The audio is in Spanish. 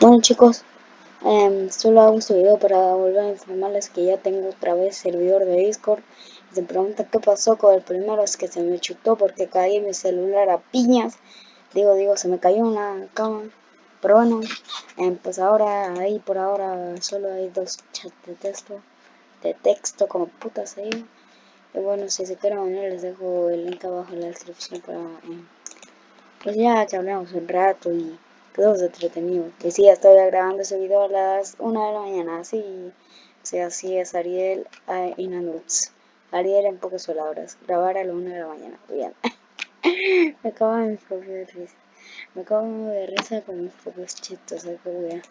Bueno chicos, eh, solo hago este video para volver a informarles que ya tengo otra vez servidor de Discord. Y se preguntan qué pasó con el primero, es que se me chutó porque caí mi celular a piñas. Digo, digo, se me cayó en la cama. Pero bueno, eh, pues ahora, ahí por ahora, solo hay dos chats de texto. De texto, como putas ahí. Y bueno, si se quieren unir, les dejo el link abajo en la descripción para... Eh, pues ya que hablamos un rato y todos entretenidos. Que sí, estoy grabando ese video a las 1 de la mañana, así, o sea, así es Ariel uh, in Ariel en pocas palabras, grabar a las 1 de la mañana, bien. me acabo de mi propia risa, me acabo de risa con mis propios chistes, qué wea.